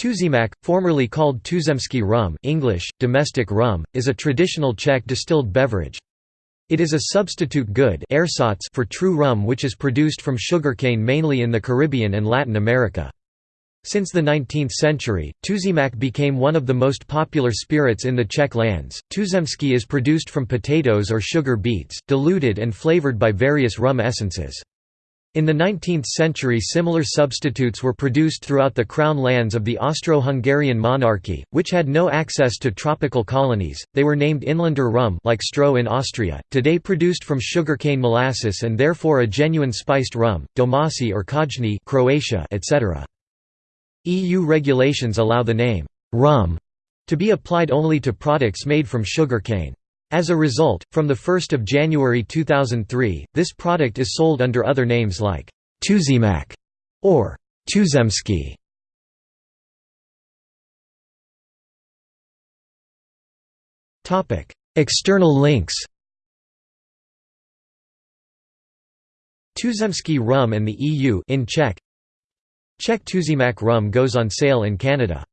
Tuzemák, formerly called Tuzemský rum English, domestic rum, is a traditional Czech distilled beverage. It is a substitute good for true rum which is produced from sugarcane mainly in the Caribbean and Latin America. Since the 19th century, Tuzemák became one of the most popular spirits in the Czech lands. Tuzemský is produced from potatoes or sugar beets, diluted and flavored by various rum essences. In the 19th century similar substitutes were produced throughout the crown lands of the Austro-Hungarian monarchy, which had no access to tropical colonies, they were named Inlander rum like Stroh in Austria, today produced from sugarcane molasses and therefore a genuine spiced rum, domasi or Kajni Croatia, etc. EU regulations allow the name, rum, to be applied only to products made from sugarcane. As a result, from 1 January 2003, this product is sold under other names like Tuzemák or Tuzemský. External links. Tuzemský rum and the EU in Czech. Czech Tuzemák rum goes on sale in Canada